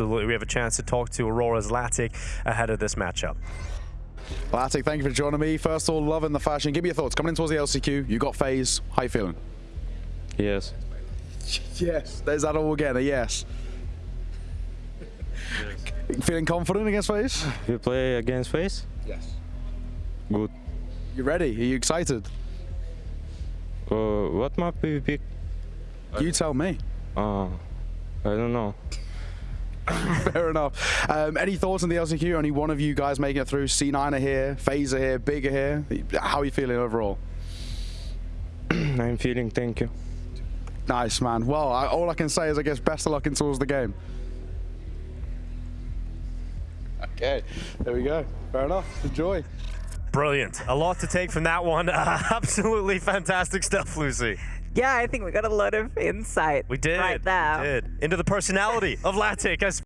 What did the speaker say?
absolutely. We have a chance to talk to Aurora's Latic ahead of this matchup. Latic, thank you for joining me. First of all, loving the fashion. Give me your thoughts. Coming in towards the LCQ, you got FaZe. How you feeling? Yes. Yes. There's that all again, a yes. Feeling confident against FaZe? You play against FaZe? Yes. Good. You ready? Are you excited? Uh, what map we pick? You tell me. Uh, I don't know. Fair enough. Um, any thoughts on the LCQ? Only one of you guys making it through. C9 are here, Phaser here, Big are here. How are you feeling overall? I'm feeling thank you. Nice, man. Well, I, all I can say is, I guess, best of luck in towards the game. Okay, there we go. Fair enough. Enjoy. Brilliant. A lot to take from that one. Uh, absolutely fantastic stuff, Lucy. Yeah, I think we got a lot of insight. We did. Right there. We did. Into the personality of Latic as